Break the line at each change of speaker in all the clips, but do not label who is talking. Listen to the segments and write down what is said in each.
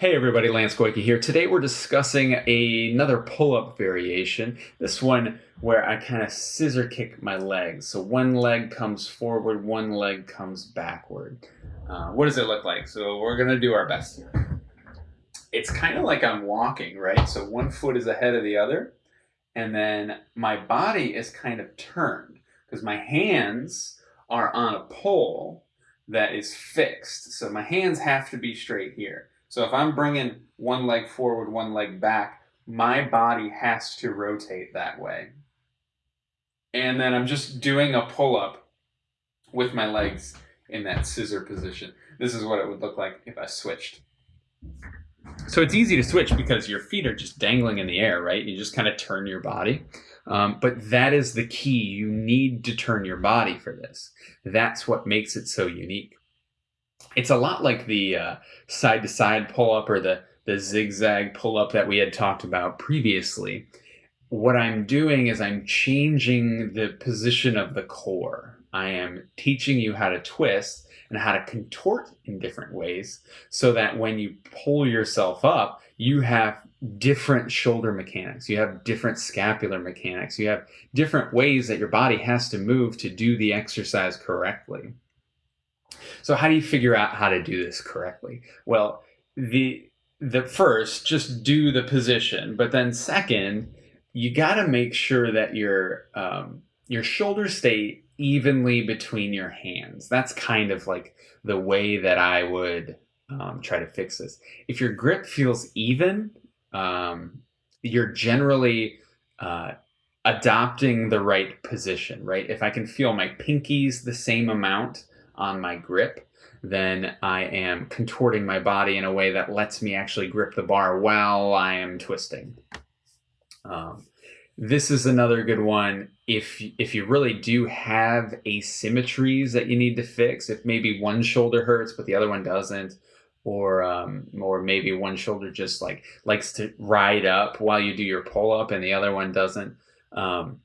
Hey everybody, Lance Goyke here. Today we're discussing another pull-up variation. This one where I kind of scissor kick my legs. So one leg comes forward, one leg comes backward. Uh, what does it look like? So we're gonna do our best here. It's kind of like I'm walking, right? So one foot is ahead of the other, and then my body is kind of turned because my hands are on a pole that is fixed. So my hands have to be straight here. So if I'm bringing one leg forward, one leg back, my body has to rotate that way. And then I'm just doing a pull-up with my legs in that scissor position. This is what it would look like if I switched. So it's easy to switch because your feet are just dangling in the air, right? You just kind of turn your body. Um, but that is the key. You need to turn your body for this. That's what makes it so unique it's a lot like the uh, side to side pull up or the, the zigzag pull up that we had talked about previously. What I'm doing is I'm changing the position of the core. I am teaching you how to twist and how to contort in different ways so that when you pull yourself up, you have different shoulder mechanics. You have different scapular mechanics. You have different ways that your body has to move to do the exercise correctly. So how do you figure out how to do this correctly? Well, the the first, just do the position, but then second, you got to make sure that your um, your shoulders stay evenly between your hands. That's kind of like the way that I would um, try to fix this. If your grip feels even, um, you're generally uh, adopting the right position, right? If I can feel my pinkies the same amount on my grip, then I am contorting my body in a way that lets me actually grip the bar while I am twisting. Um, this is another good one if if you really do have asymmetries that you need to fix. If maybe one shoulder hurts but the other one doesn't, or um, or maybe one shoulder just like likes to ride up while you do your pull up and the other one doesn't. Um,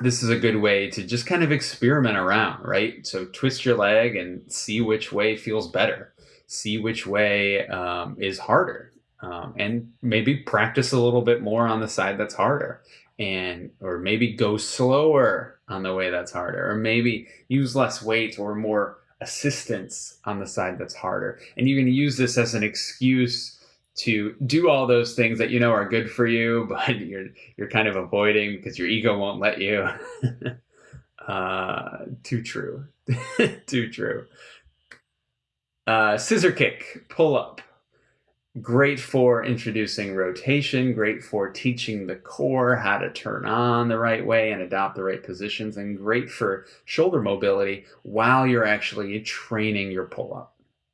this is a good way to just kind of experiment around, right? So twist your leg and see which way feels better, see which way um, is harder, um, and maybe practice a little bit more on the side that's harder, and or maybe go slower on the way that's harder, or maybe use less weight or more assistance on the side that's harder. And you can use this as an excuse to do all those things that you know are good for you, but you're you're kind of avoiding because your ego won't let you. uh, too true, too true. Uh, scissor kick, pull up. Great for introducing rotation, great for teaching the core how to turn on the right way and adopt the right positions, and great for shoulder mobility while you're actually training your pull up.